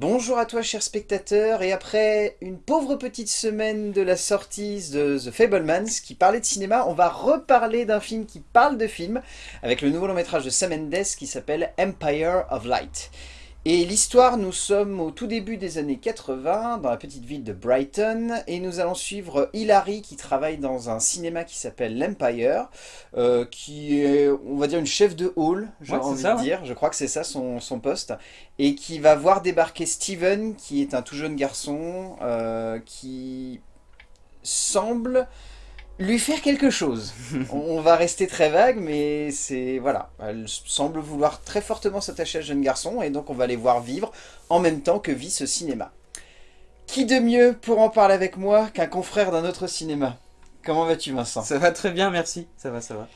Bonjour à toi cher spectateur, et après une pauvre petite semaine de la sortie de The Fablemans qui parlait de cinéma, on va reparler d'un film qui parle de film avec le nouveau long métrage de Sam Mendes qui s'appelle Empire of Light. Et l'histoire, nous sommes au tout début des années 80, dans la petite ville de Brighton, et nous allons suivre Hilary qui travaille dans un cinéma qui s'appelle l'Empire, euh, qui est, on va dire, une chef de hall, j'ai Ouais, envie ça, de dire, je crois que c'est ça son, son poste, et qui va voir débarquer Steven, qui est un tout jeune garçon, euh, qui semble lui faire quelque chose. on va rester très vague, mais c'est... Voilà, elle semble vouloir très fortement s'attacher à ce jeune garçon, et donc on va les voir vivre en même temps que vit ce cinéma. Qui de mieux pour en parler avec moi qu'un confrère d'un autre cinéma? Comment vas-tu Vincent? Ça va très bien, merci. Ça va, ça va.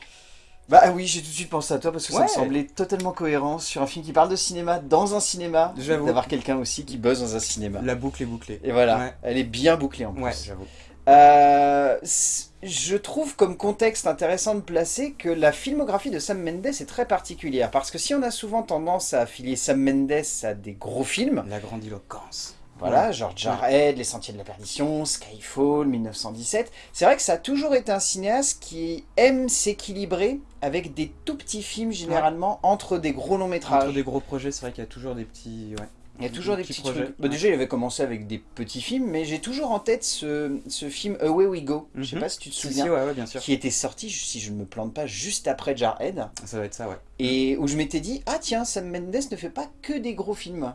Bah oui, j'ai tout de suite pensé à toi parce que ça me semblait totalement cohérent sur un film qui parle de cinéma, dans un cinéma, J'avoue. d'avoir quelqu'un aussi qui buzz dans un cinéma. La boucle est bouclée. Et voilà, Ouais. elle est bien bouclée en plus. Ouais, j'avoue. Euh, je trouve comme contexte intéressant de placer que la filmographie de Sam Mendes est très particulière. Parce que si on a souvent tendance à affilier Sam Mendes à des gros films, La grandiloquence. voilà, genre Jarhead, Les Sentiers de la Perdition, Skyfall, 1917, c'est vrai que ça a toujours été un cinéaste qui aime s'équilibrer avec des tout petits films généralement entre des gros longs métrages. Entre des gros projets, c'est vrai qu'il y a toujours des petits... Ouais. Il y a toujours des petits petits projets, trucs. Bah, déjà, il avait commencé avec des petits films, mais j'ai toujours en tête ce, ce film Away We Go. Je sais Mhm. pas si tu te Si, souviens. si, ouais, ouais, bien sûr. qui était sorti, si je ne me plante pas, juste après Jarhead, Ça va être ça, ouais. et où je m'étais dit, ah tiens, Sam Mendes ne fait pas que des gros films.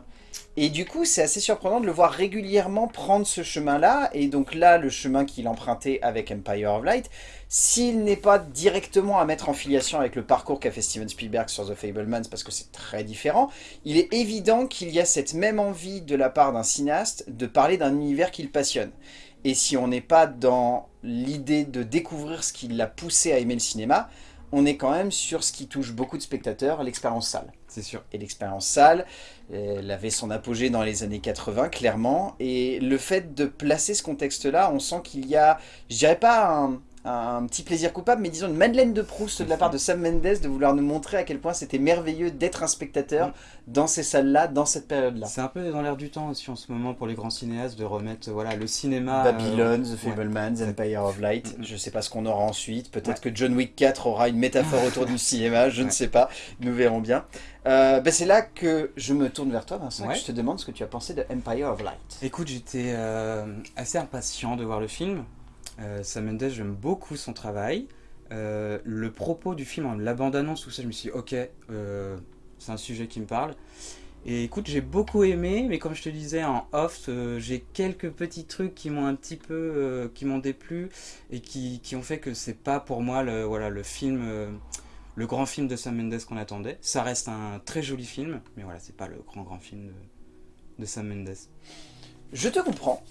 Et du coup, c'est assez surprenant de le voir régulièrement prendre ce chemin-là, et donc là, le chemin qu'il empruntait avec Empire of Light, s'il n'est pas directement à mettre en filiation avec le parcours qu'a fait Steven Spielberg sur The Fablemans, parce que c'est très différent, il est évident qu'il y a cette même envie de la part d'un cinéaste de parler d'un univers qu'il passionne. Et si on n'est pas dans l'idée de découvrir ce qui l'a poussé à aimer le cinéma, on est quand même sur ce qui touche beaucoup de spectateurs, l'expérience salle. C'est sûr. Et l'expérience salle, elle avait son apogée dans les années 80, clairement. Et le fait de placer ce contexte-là, on sent qu'il y a, je dirais pas un, un petit plaisir coupable, mais disons une Madeleine de Proust de la part de Sam Mendes de vouloir nous montrer à quel point c'était merveilleux d'être un spectateur dans ces salles-là, dans cette période-là. C'est un peu dans l'air du temps aussi en ce moment pour les grands cinéastes de remettre voilà, le cinéma... euh, Babylone, The ouais. Fablemans, Empire of Light, Mm, mm. je sais pas ce qu'on aura ensuite, peut-être que John Wick 4 aura une métaphore autour du cinéma, je ne Ouais. sais pas, nous verrons bien. Euh, ben c'est là que je me tourne vers toi Vincent, Ouais. que je te demande ce que tu as pensé de Empire of Light. Écoute, j'étais euh, assez impatient de voir le film. Euh, Sam Mendes, j'aime beaucoup son travail. Euh, le propos du film, la bande-annonce, tout ça, je me suis dit, ok, euh, c'est un sujet qui me parle. Et écoute, j'ai beaucoup aimé, mais comme je te disais en off, j'ai quelques petits trucs qui m'ont un petit peu, qui m'ont déplu et qui, qui ont fait que c'est pas pour moi le, voilà, le film, le grand film de Sam Mendes qu'on attendait. Ça reste un très joli film, mais voilà, c'est pas le grand grand film de, de Sam Mendes. Je te comprends.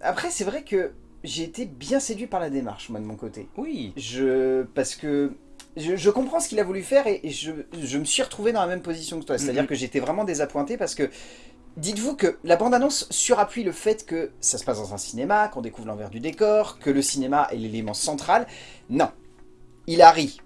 Après c'est vrai que j'ai été bien séduit par la démarche moi de mon côté. Oui, Je, parce que je, je comprends ce qu'il a voulu faire et, et je, je me suis retrouvé dans la même position que toi. C'est-à-dire Mhm. que j'étais vraiment désappointé parce que dites-vous que la bande-annonce surappuie le fait que ça se passe dans un cinéma, qu'on découvre l'envers du décor, que le cinéma est l'élément central. Non. Hilary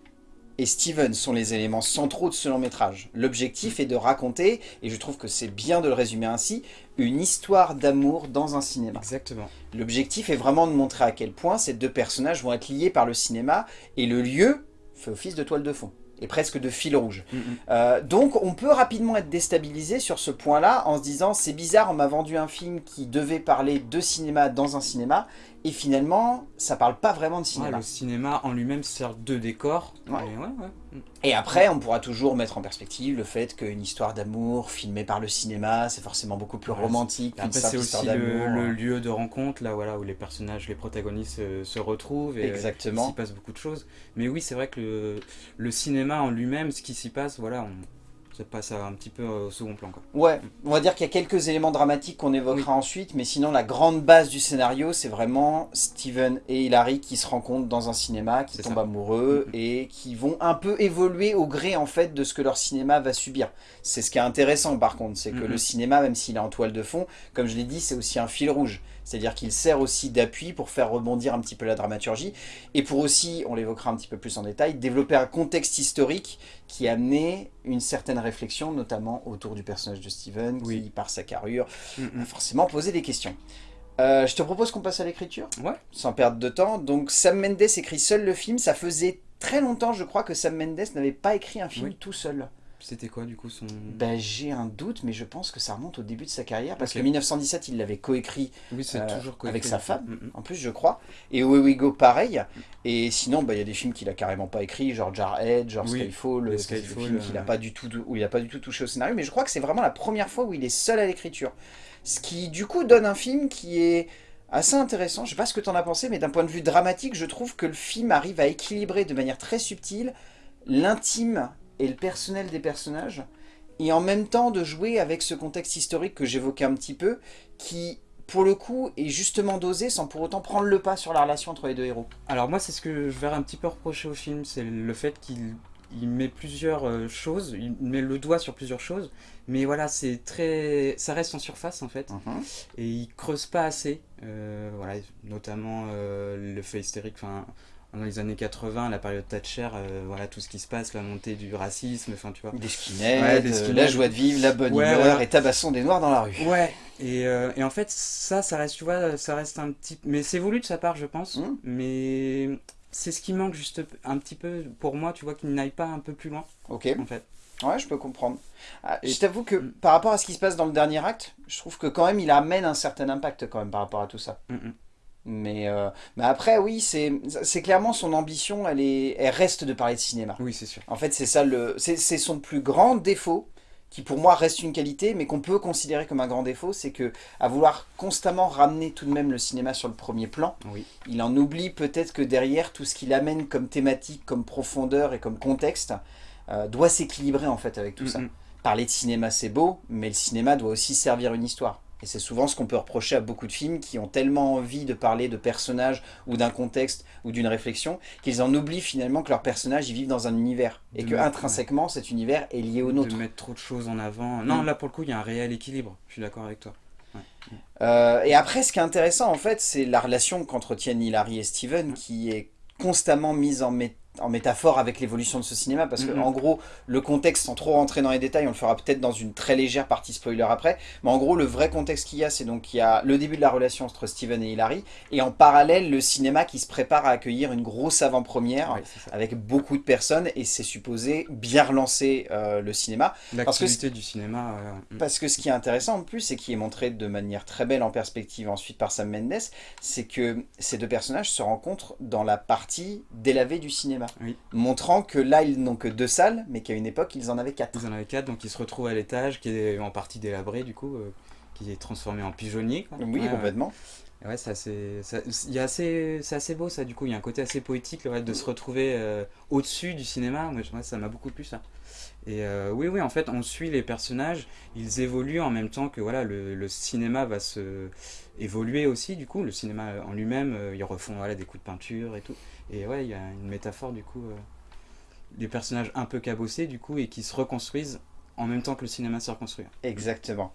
et Steven sont les éléments centraux de ce long métrage. L'objectif est de raconter, et je trouve que c'est bien de le résumer ainsi, une histoire d'amour dans un cinéma. exactement. L'objectif est vraiment de montrer à quel point ces deux personnages vont être liés par le cinéma et le lieu fait office de toile de fond et presque de fil rouge. Mhm. Euh, donc on peut rapidement être déstabilisé sur ce point-là en se disant c'est bizarre, on m'a vendu un film qui devait parler de cinéma dans un cinéma et finalement ça parle pas vraiment de Ouais, cinéma. le cinéma en lui-même sert de décor. Ouais. Et ouais, ouais. Et après on pourra toujours mettre en perspective le fait qu'une histoire d'amour filmée par le cinéma c'est forcément beaucoup plus romantique c'est aussi le, lieu de rencontre, là, voilà, où les personnages, les protagonistes euh, se retrouvent et euh, il Exactement. s'y passe beaucoup de choses. Mais oui, c'est vrai que le, le cinéma en lui-même, ce qui s'y passe, voilà, on, ça passe un petit peu au second plan, quoi. Ouais, on va dire qu'il y a quelques éléments dramatiques qu'on évoquera ensuite, mais sinon la grande base du scénario, c'est vraiment Steven et Hilary qui se rencontrent dans un cinéma, qui tombent ça. amoureux Mhm. et qui vont un peu évoluer au gré en fait de ce que leur cinéma va subir. C'est ce qui est intéressant par contre, c'est que Mhm. le cinéma, même s'il est en toile de fond, comme je l'ai dit, c'est aussi un fil rouge. C'est-à-dire qu'il sert aussi d'appui pour faire rebondir un petit peu la dramaturgie et pour aussi, on l'évoquera un petit peu plus en détail, développer un contexte historique qui a amené une certaine réflexions, notamment autour du personnage de Steven, Oui. qui, par sa carrure, Mm, mm. a forcément posé des questions. Euh, je te propose qu'on passe à l'écriture, Ouais. sans perdre de temps. Donc Sam Mendes écrit seul le film. Ça faisait très longtemps, je crois, que Sam Mendes n'avait pas écrit un film Oui. tout seul. C'était quoi du coup son... Ben, j'ai un doute, mais je pense que ça remonte au début de sa carrière, parce que 1917, il l'avait coécrit Oui, c'est euh, coécrit, avec sa femme. Mm, mm. en plus, je crois. Et Away We Go, pareil. Et sinon, bah, il y a des films qu'il a carrément pas écrits, genre Jarhead, genre Oui, Skyfall, des Skyfall, qu'il a euh, pas du tout, où il a pas du tout touché au scénario. Mais je crois que c'est vraiment la première fois où il est seul à l'écriture. Ce qui, du coup, donne un film qui est assez intéressant. Je sais pas ce que tu en as pensé, mais d'un point de vue dramatique, je trouve que le film arrive à équilibrer de manière très subtile l'intime et le personnel des personnages, et en même temps de jouer avec ce contexte historique que j'évoquais un petit peu, qui, pour le coup, est justement dosé sans pour autant prendre le pas sur la relation entre les deux héros. Alors moi, c'est ce que je verrais un petit peu reprocher au film, c'est le fait qu'il il met plusieurs euh, choses, il met le doigt sur plusieurs choses, mais voilà, c'est très, ça reste en surface en fait, et il creuse pas assez, euh, voilà, notamment euh, le fait hystérique, enfin, dans les années 80, la période Thatcher, euh, voilà, tout ce qui se passe, la montée du racisme, enfin, tu vois. Des skinheads, Ouais, des euh, la joie de vivre, la bonne Ouais, humeur et tabassons des noirs dans la rue. Ouais, et, euh, et en fait, ça, ça reste, tu vois, ça reste un petit... Mais c'est voulu de sa part, je pense, Mm. mais c'est ce qui manque juste un petit peu pour moi, tu vois, qu'il n'aille pas un peu plus loin, Ok, en fait. ouais, je peux comprendre. Ah, je t'avoue que Mm. par rapport à ce qui se passe dans le dernier acte, je trouve que quand même il amène un certain impact quand même par rapport à tout ça. Mm, mm. Mais, euh, mais après, oui, c'est clairement son ambition, elle, est, elle reste de parler de cinéma. Oui, c'est sûr. En fait, c'est ça le, c'est son plus grand défaut, qui pour moi reste une qualité, mais qu'on peut considérer comme un grand défaut, c'est que à vouloir constamment ramener tout de même le cinéma sur le premier plan, Oui. il en oublie peut-être que derrière tout ce qu'il amène comme thématique, comme profondeur et comme contexte, euh, doit s'équilibrer en fait avec tout ça. Mm, mm. Parler de cinéma c'est beau, mais le cinéma doit aussi servir une histoire. Et c'est souvent ce qu'on peut reprocher à beaucoup de films qui ont tellement envie de parler de personnages ou d'un contexte ou d'une réflexion qu'ils en oublient finalement que leurs personnages ils vivent dans un univers et De que intrinsèquement cet univers est lié au nôtre. De mettre trop de choses en avant. Non, Mm. là, pour le coup, il y a un réel équilibre. Je suis d'accord avec toi. Euh, et après, ce qui est intéressant, en fait, c'est la relation qu'entretiennent Hilary et Steven, qui est constamment mise en, mé- en métaphore avec l'évolution de ce cinéma, parce que, Mhm. en gros, le contexte, sans trop rentrer dans les détails, on le fera peut-être dans une très légère partie spoiler après, mais en gros, le vrai contexte qu'il y a, c'est donc qu'il y a le début de la relation entre Steven et Hilary, et en parallèle, le cinéma qui se prépare à accueillir une grosse avant-première, avec beaucoup de personnes, et c'est supposé bien relancer euh, le cinéma. L'activité du cinéma. euh, mm. Parce que ce qui est intéressant en plus, et qui est montré de manière très belle en perspective ensuite par Sam Mendes, c'est que ces deux personnages se rencontrent dans la partie délavée du cinéma. Oui. Montrant que là, ils n'ont que deux salles, mais qu'à une époque, ils en avaient quatre. Ils en avaient quatre, donc ils se retrouvent à l'étage, qui est en partie délabré, du coup, euh, qui est transformé en pigeonnier. quoi. Oui, Ouais, complètement. Ouais, c'est assez, assez, c'est assez beau ça, du coup, il y a un côté assez poétique, le fait de se retrouver euh, au-dessus du cinéma, moi, ça m'a beaucoup plu ça. Et euh, oui, oui, en fait, on suit les personnages, ils évoluent en même temps que voilà, le, cinéma va se évoluer aussi, du coup, le cinéma en lui-même, euh, ils refont voilà, des coups de peinture et tout. Et ouais, il y a une métaphore, du coup, euh, des personnages un peu cabossés, du coup, et qui se reconstruisent en même temps que le cinéma se reconstruit. Exactement.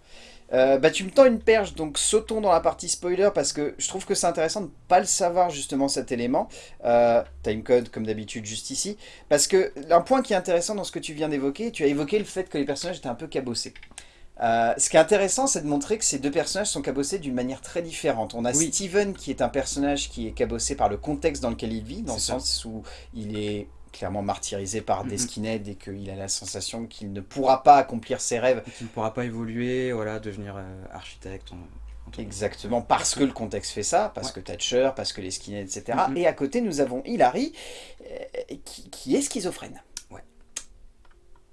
Euh, bah, tu me tends une perche, donc sautons dans la partie spoiler, parce que je trouve que c'est intéressant de ne pas le savoir, justement, cet élément. Euh, timecode, comme d'habitude, juste ici. Parce que un point qui est intéressant dans ce que tu viens d'évoquer, tu as évoqué le fait que les personnages étaient un peu cabossés. Euh, ce qui est intéressant, c'est de montrer que ces deux personnages sont cabossés d'une manière très différente. On a Oui. Steven qui est un personnage qui est cabossé par le contexte dans lequel il vit, dans le ça. sens où il est clairement martyrisé par des skinheads et qu'il a la sensation qu'il ne pourra pas accomplir ses rêves Et qui ne pourra pas évoluer, voilà, devenir euh, architecte. en- en. Exactement, parce que le contexte fait ça, parce Ouais. que Thatcher, parce que les skinheads, etc. Et à côté, nous avons Hilary, euh, qui, qui est schizophrène. Ouais.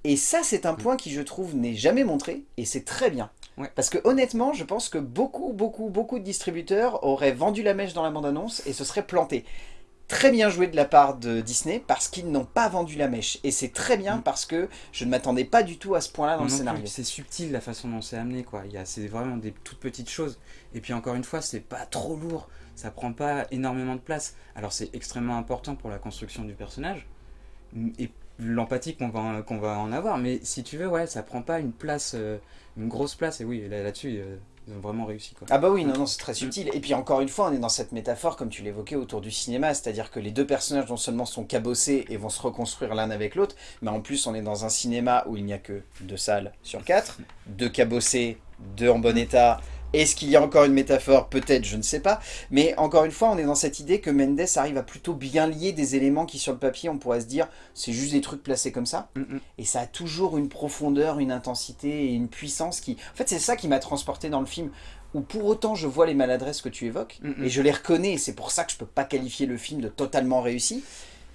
Et ça, c'est un point qui, je trouve, n'est jamais montré, et c'est très bien. Ouais. Parce que honnêtement, je pense que beaucoup, beaucoup, beaucoup de distributeurs auraient vendu la mèche dans la bande-annonce et se seraient plantés. Très bien joué de la part de Disney, parce qu'ils n'ont pas vendu la mèche. Et c'est très bien, Mm. parce que je ne m'attendais pas du tout à ce point-là dans le scénario. C'est subtil la façon dont c'est amené, quoi. C'est vraiment des toutes petites choses. Et puis encore une fois, c'est pas trop lourd. Ça prend pas énormément de place. Alors c'est extrêmement important pour la construction du personnage et l'empathie qu'on va, en- qu'on va en avoir. Mais si tu veux, ouais, ça prend pas une place, euh, une grosse place. Et oui, là- là-dessus, euh, Ils ont vraiment réussi quoi. Ah bah oui, non, non, c'est très subtil. Et puis encore une fois, on est dans cette métaphore, comme tu l'évoquais, autour du cinéma, c'est-à-dire que les deux personnages non seulement sont cabossés et vont se reconstruire l'un avec l'autre, mais en plus on est dans un cinéma où il n'y a que deux salles sur quatre, deux cabossés, deux en bon état, est-ce qu'il y a encore une métaphore? Peut-être, je ne sais pas. Mais encore une fois, on est dans cette idée que Mendes arrive à plutôt bien lier des éléments qui, sur le papier, on pourrait se dire, c'est juste des trucs placés comme ça. Mm, mm. Et ça a toujours une profondeur, une intensité et une puissance qui... En fait, c'est ça qui m'a transporté dans le film. Où pour autant, je vois les maladresses que tu évoques, Mm, et je les reconnais, et c'est pour ça que je peux pas qualifier le film de totalement réussi.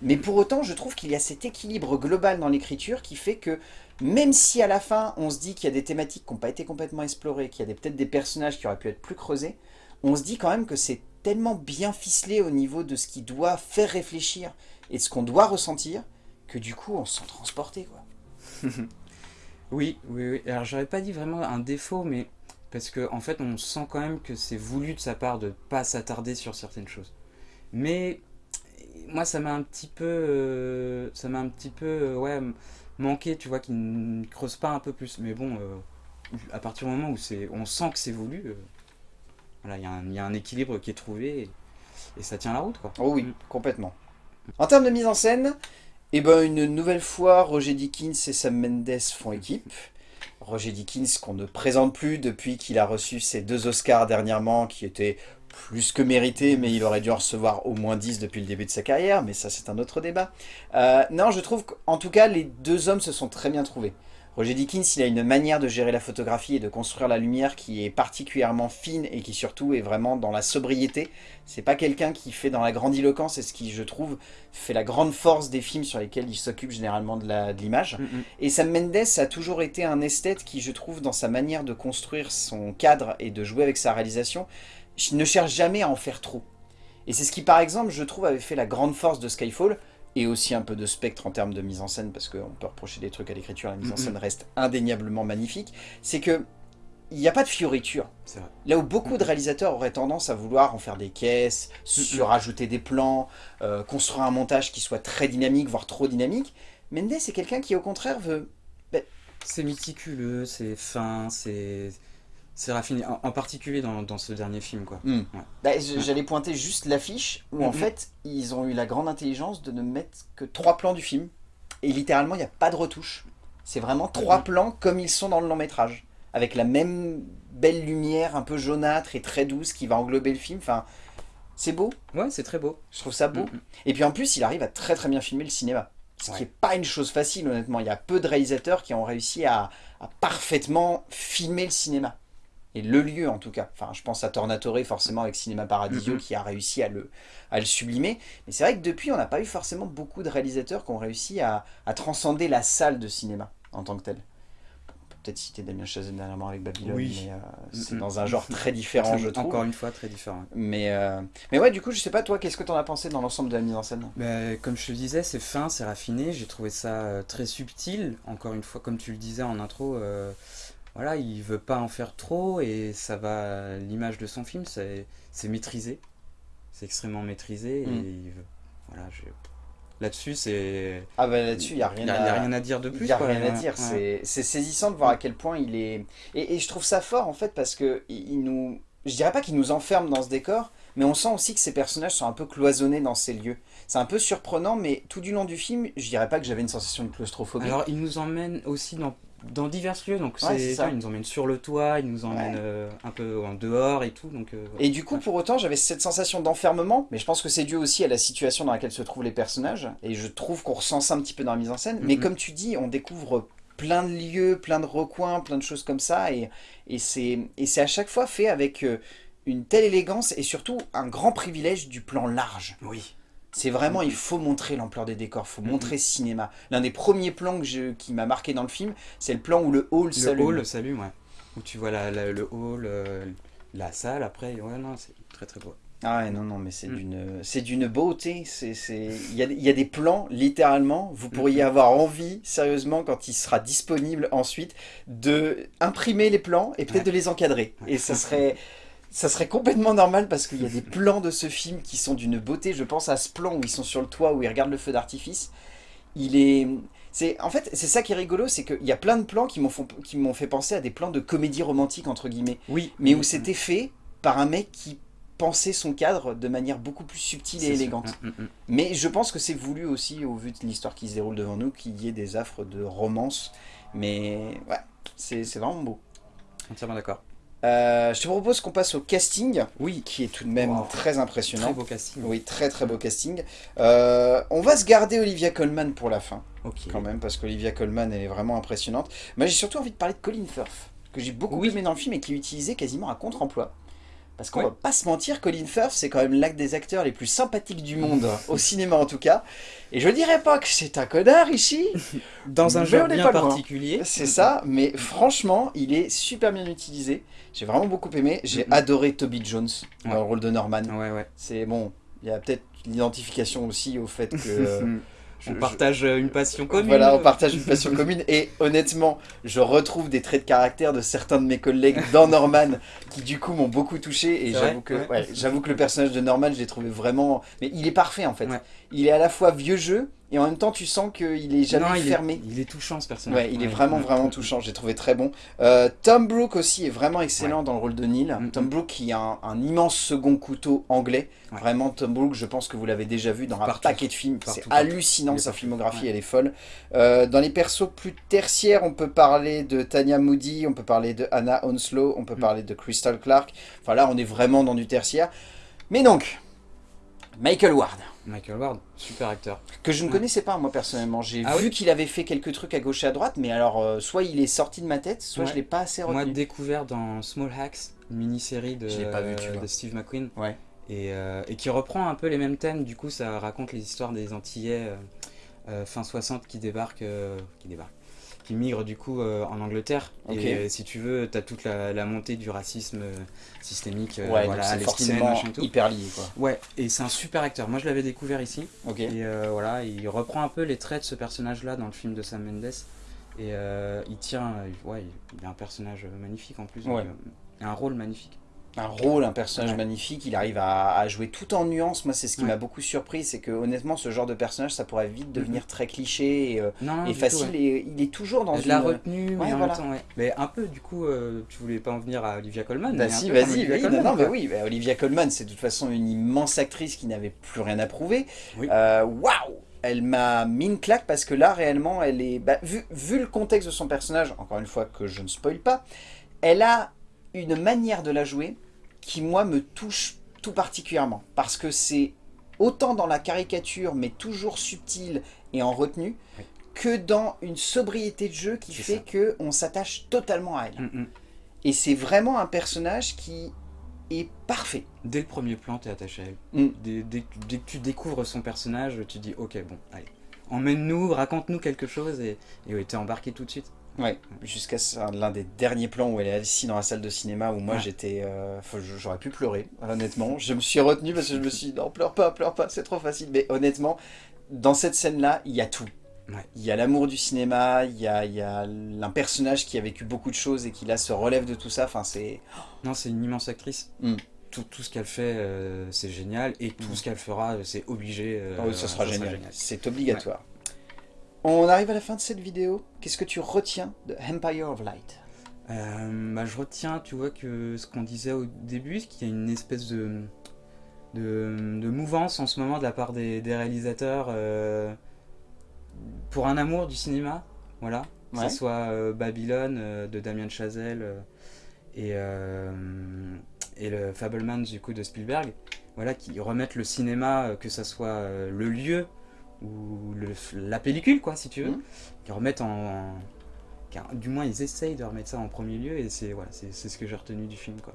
Mais pour autant, je trouve qu'il y a cet équilibre global dans l'écriture qui fait que même si à la fin, on se dit qu'il y a des thématiques qui n'ont pas été complètement explorées, qu'il y a peut-être des personnages qui auraient pu être plus creusés, on se dit quand même que c'est tellement bien ficelé au niveau de ce qui doit faire réfléchir et de ce qu'on doit ressentir, que du coup, on se sent transporté. Oui, oui, oui. Alors j'aurais pas dit vraiment un défaut, mais parce que en fait on sent quand même que c'est voulu de sa part de pas s'attarder sur certaines choses. Mais moi ça m'a un petit peu, euh, ça m'a un petit peu, euh, ouais, manqué, tu vois, qu'il ne creuse pas un peu plus. Mais bon, euh, à partir du moment où c'est, on sent que c'est voulu, voilà, il y, a un- il y a un équilibre qui est trouvé et, et ça tient la route, quoi. Oh oui, Mm. complètement. En termes de mise en scène, eh ben, une nouvelle fois, Roger Dickens et Sam Mendes font équipe. Roger Dickens qu'on ne présente plus depuis qu'il a reçu ses deux Oscars dernièrement, qui étaient plus que mérités, mais il aurait dû en recevoir au moins 10 depuis le début de sa carrière, mais ça c'est un autre débat. Euh, non, je trouve qu'en tout cas, les deux hommes se sont très bien trouvés. Roger Dickens, il a une manière de gérer la photographie et de construire la lumière qui est particulièrement fine et qui surtout est vraiment dans la sobriété. C'est pas quelqu'un qui fait dans la grandiloquence et ce qui, je trouve, fait la grande force des films sur lesquels il s'occupe généralement de l'image. Mm, mm. Et Sam Mendes a toujours été un esthète qui, je trouve, dans sa manière de construire son cadre et de jouer avec sa réalisation, ne cherche jamais à en faire trop. Et c'est ce qui, par exemple, je trouve, avait fait la grande force de Skyfall, et aussi un peu de spectre en termes de mise en scène, parce qu'on peut reprocher des trucs à l'écriture, la mise en scène reste indéniablement magnifique, c'est que il n'y a pas de fioriture. C'est vrai. Là où beaucoup de réalisateurs auraient tendance à vouloir en faire des caisses, surajouter des plans, euh, construire un montage qui soit très dynamique, voire trop dynamique, Mendes est quelqu'un qui au contraire veut... C'est méticuleux, c'est fin, c'est c'est raffiné, en, en particulier dans, dans ce dernier film, quoi. Hmm. Ouais. Bah, J'allais pointer juste l'affiche, où en Mhm. fait, ils ont eu la grande intelligence de ne mettre que trois plans du film, et littéralement, il n'y a pas de retouche. C'est vraiment trois Mhm. plans comme ils sont dans le long métrage, avec la même belle lumière un peu jaunâtre et très douce qui va englober le film. Enfin, c'est beau, Ouais, c'est très beau. je trouve ça beau. Et puis en plus, il arrive à très très bien filmer le cinéma. Ce qui n'est pas une chose facile, honnêtement. Il y a peu de réalisateurs qui ont réussi à, à parfaitement filmer le cinéma. Et le lieu, en tout cas. Enfin, je pense à Tornatore, forcément, avec Cinéma Paradiso, Mhm. qui a réussi à le, à le sublimer. Mais c'est vrai que depuis, on n'a pas eu forcément beaucoup de réalisateurs qui ont réussi à, à transcender la salle de cinéma, en tant que telle. On peut peut-être citer Damien Chazelle dernièrement avec Babylone, Oui. mais euh, c'est dans un genre très différent, je trouve. Encore une fois, très différent. Mais, euh, mais ouais, du coup, je sais pas, toi, qu'est-ce que t'en as pensé dans l'ensemble de la mise en scène? Bah, comme je te disais, c'est fin, c'est raffiné. J'ai trouvé ça euh, très subtil. Encore une fois, comme tu le disais en intro, euh, voilà, il veut pas en faire trop et ça va. L'image de son film, c'est c'est maîtrisé. C'est extrêmement maîtrisé et Mm. il veut- voilà, je- là-dessus, c'est. Ah bah là-dessus, il n'y a Il rien n'y a, à... il y a rien à dire de Il plus. n'y a quoi. rien à dire, ouais. c'est c'est saisissant de voir à quel point il est... Et, et je trouve ça fort en fait parce que il il nous... Je dirais pas qu'il nous enferme dans ce décor, mais on sent aussi que ces personnages sont un peu cloisonnés dans ces lieux. C'est un peu surprenant, mais tout du long du film, je dirais pas que j'avais une sensation de claustrophobie. Alors, il nous emmène aussi dans, dans divers lieux. Donc, Ouais, c'est ça. vois, il nous emmène sur le toit, il nous emmène Ouais. euh, un peu en dehors et tout. Donc, euh, Et du coup, pour autant, j'avais cette sensation d'enfermement, mais je pense que c'est dû aussi à la situation dans laquelle se trouvent les personnages, et je trouve qu'on ressent ça un petit peu dans la mise en scène. Mais Mhm. comme tu dis, on découvre plein de lieux, plein de recoins, plein de choses comme ça, et, et c'est et c'est à chaque fois fait avec euh, une telle élégance, et surtout un grand privilège du plan large. oui. C'est vraiment, il faut montrer l'ampleur des décors, il faut Mhm. montrer ce cinéma. L'un des premiers plans que je- qui m'a marqué dans le film, c'est le plan où le hall Le s'allume. hall s'allume, ouais. Où tu vois la, la- le hall, euh, la salle, après, ouais, non, c'est très très beau. Ah ouais, non, non, mais c'est Mm. d'une, c'est d'une beauté. C'est, il y a, il y a des plans, littéralement. Vous pourriez Mhm. avoir envie, sérieusement, quand il sera disponible ensuite, de imprimer les plans et peut-être Ouais. de les encadrer. Ouais. Et ça serait, ça serait complètement normal parce qu'il y a des plans de ce film qui sont d'une beauté. Je pense à ce plan où ils sont sur le toit, où ils regardent le feu d'artifice. Il est, C'est En fait, c'est ça qui est rigolo, c'est qu'il y a plein de plans qui m'ont fait penser à des plans de comédie romantique, entre guillemets. Oui. Mais où c'était fait par un mec qui pensait son cadre de manière beaucoup plus subtile et élégante. Mm, mm, mm. Mais je pense que c'est voulu aussi, au vu de l'histoire qui se déroule devant nous, qu'il y ait des affres de romance. Mais ouais, c'est vraiment beau. Entièrement d'accord. Euh, je te propose qu'on passe au casting, oui. qui est tout de même très impressionnant. Très beau casting. Oui, très très beau casting. Euh, on va se garder Olivia Colman pour la fin, quand même, parce qu'Olivia Colman, elle est vraiment impressionnante. Mais j'ai surtout envie de parler de Colin Firth, que j'ai beaucoup aimé dans le film et qui est utilisé quasiment à contre-emploi. Parce qu'on va pas se mentir, Colin Firth, c'est quand même l'un des acteurs les plus sympathiques du monde, au cinéma en tout cas. Et je dirais pas que c'est un connard ici. Dans un genre bien particulier. C'est ça, mais franchement, il est super bien utilisé. J'ai vraiment beaucoup aimé. J'ai adoré Toby Jones dans le rôle de Norman. Ouais, ouais. C'est bon, il y a peut-être l'identification aussi au fait que... on partage une passion commune. Voilà, on partage une passion commune. Et honnêtement, je retrouve des traits de caractère de certains de mes collègues dans Norman qui du coup m'ont beaucoup touché. Et j'avoue que, j'avoue que le personnage de Norman, je l'ai trouvé vraiment... Mais il est parfait en fait. Il est à la fois vieux jeu, et en même temps, tu sens qu'il est jamais fermé. il est touchant ce personnage. Ouais, il est vraiment, vraiment touchant. J'ai trouvé très bon. Euh, Tom Brooke aussi est vraiment excellent dans le rôle de Neil. Mm, Tom mm. Brooke qui a un, immense second couteau anglais. Vraiment, Tom Brooke, je pense que vous l'avez déjà vu dans un paquet de films. C'est hallucinant, sa filmographie, elle est folle. Euh, dans les persos plus tertiaires, on peut parler de Tanya Moody, on peut parler de Anna Onslow, on peut mm. parler de Crystal Clark. Enfin là, on est vraiment dans du tertiaire. Mais donc, Michael Ward. Michael Ward, super acteur. Que je ne connaissais pas moi personnellement. J'ai ah vu qu'il avait fait quelques trucs à gauche et à droite, mais alors euh, soit il est sorti de ma tête, soit je je l'ai pas assez retenu. Moi découvert dans Small Hacks, une mini-série de, de Steve McQueen. Ouais. Et, euh, et, qui reprend un peu les mêmes thèmes, du coup ça raconte les histoires des Antillais euh, fin 60 qui débarquent, qui débarquent, qui migrent du coup euh, en Angleterre. Et euh, si tu veux, tu as toute la, montée du racisme euh, systémique, ouais, voilà, c'est forcément hyper lié. Quoi. Ouais, et c'est un super acteur. Moi je l'avais découvert ici. Et voilà, il reprend un peu les traits de ce personnage-là dans le film de Sam Mendes. Et il tient, ouais, il a un personnage magnifique en plus, donc, un rôle magnifique un rôle, un personnage magnifique, il arrive à, jouer tout en nuances. Moi, c'est ce qui m'a beaucoup surpris, c'est que honnêtement, ce genre de personnage, ça pourrait vite devenir mhm. très cliché et, euh, facile. Et il est toujours dans une... la retenue, mais Mais un peu, du coup, euh, tu voulais pas en venir à Olivia Colman Bah si, vas-y, non, mais oui, bah, Olivia Colman, c'est de toute façon une immense actrice qui n'avait plus rien à prouver. Euh, waouh elle m'a mis une claque parce que là, réellement, elle est... Bah, vu, vu le contexte de son personnage, encore une fois que je ne spoil pas, elle a une manière de la jouer qui, moi, me touche tout particulièrement. Parce que c'est autant dans la caricature, mais toujours subtile et en retenue, que dans une sobriété de jeu qui fait qu'on s'attache totalement à elle. Mm, mm. Et c'est vraiment un personnage qui est parfait. Dès le premier plan, tu es attaché à elle. Mm. Dès, que tu découvres son personnage, tu dis, ok, bon, allez, emmène-nous, raconte-nous quelque chose, et, et tu es embarqué tout de suite. Ouais, jusqu'à l'un des derniers plans où elle est assise dans la salle de cinéma où moi j'étais... Euh, j'aurais pu pleurer, honnêtement. Je me suis retenu parce que je me suis dit non, pleure pas, pleure pas, c'est trop facile. Mais honnêtement, dans cette scène-là, il y a tout. Il y a l'amour du cinéma, il y a, il y a un personnage qui a vécu beaucoup de choses et qui là se relève de tout ça. Enfin, c'est... Non, c'est une immense actrice. Hmm. Tout, tout, ce qu'elle fait, euh, c'est génial. Et tout hmm. ce qu'elle fera, c'est obligé. Euh, oh, ça, sera génial. C'est obligatoire. On arrive à la fin de cette vidéo. Qu'est-ce que tu retiens de Empire of Light? Euh, bah, Je retiens, tu vois, que ce qu'on disait au début, qu'il y a une espèce de, de, mouvance en ce moment de la part des, réalisateurs euh, pour un amour du cinéma, voilà. Que ce soit euh, Babylone de Damien Chazelle et, et le Fableman du coup de Spielberg, voilà, qui remettent le cinéma, que ce soit le lieu ou la pellicule, quoi, si tu veux, mmh. qui remettent en, Du moins, ils essayent de remettre ça en premier lieu, et c'est voilà, c'est ce que j'ai retenu du film, quoi.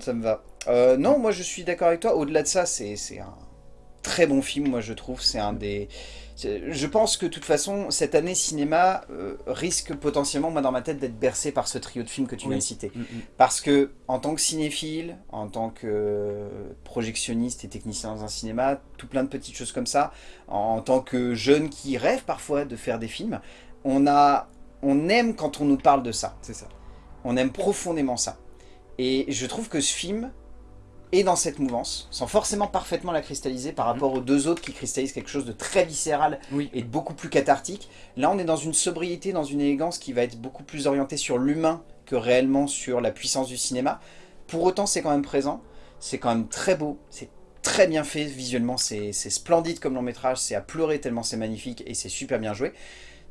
Ça me va. Euh, non, moi je suis d'accord avec toi. Au-delà de ça, c'est un très bon film, moi je trouve. C'est un des... Je pense que de toute façon, cette année cinéma euh, risque potentiellement, moi dans ma tête, d'être bercé par ce trio de films que tu viens de citer. Mm, mm. Parce que, en tant que cinéphile, en tant que projectionniste et technicien dans un cinéma, tout plein de petites choses comme ça, en tant que jeune qui rêve parfois de faire des films, on, a, on aime quand on nous parle de ça. C'est ça. On aime profondément ça. Et je trouve que ce film est dans cette mouvance, sans forcément parfaitement la cristalliser par rapport aux deux autres qui cristallisent quelque chose de très viscéral Oui. et de beaucoup plus cathartique. Là, on est dans une sobriété, dans une élégance qui va être beaucoup plus orientée sur l'humain que réellement sur la puissance du cinéma. Pour autant, c'est quand même présent, c'est quand même très beau, c'est très bien fait visuellement, c'est c'est splendide comme long métrage, c'est à pleurer tellement c'est magnifique et c'est super bien joué.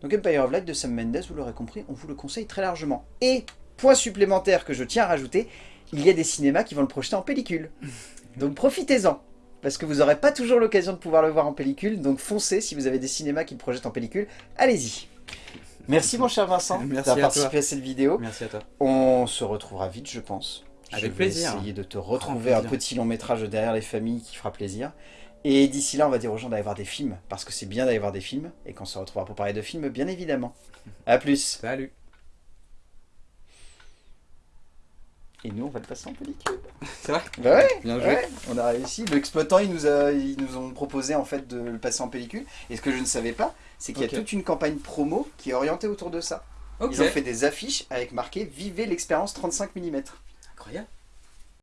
Donc Empire of Light de Sam Mendes, vous l'aurez compris, on vous le conseille très largement. Et, point supplémentaire que je tiens à rajouter, il y a des cinémas qui vont le projeter en pellicule. Donc profitez-en, parce que vous n'aurez pas toujours l'occasion de pouvoir le voir en pellicule, donc foncez si vous avez des cinémas qui le projettent en pellicule, allez-y. Merci mon cher Vincent d'avoir participé toi. à cette vidéo. Merci à toi. On se retrouvera vite, je pense. Avec je vais plaisir. essayer de te retrouver un petit long métrage derrière les familles qui fera plaisir. Et d'ici là, on va dire aux gens d'aller voir des films, parce que c'est bien d'aller voir des films, et qu'on se retrouvera pour parler de films, bien évidemment. A plus Salut. Et nous, on va le passer en pellicule. C'est vrai Bah ouais, Bien joué. ouais, on a réussi. L'exploitant, ils nous, a, ils nous ont proposé en fait de le passer en pellicule. Et ce que je ne savais pas, c'est qu'il y a toute une campagne promo qui est orientée autour de ça. Ils ont fait des affiches avec marqué « Vivez l'expérience 35 mm ». Incroyable.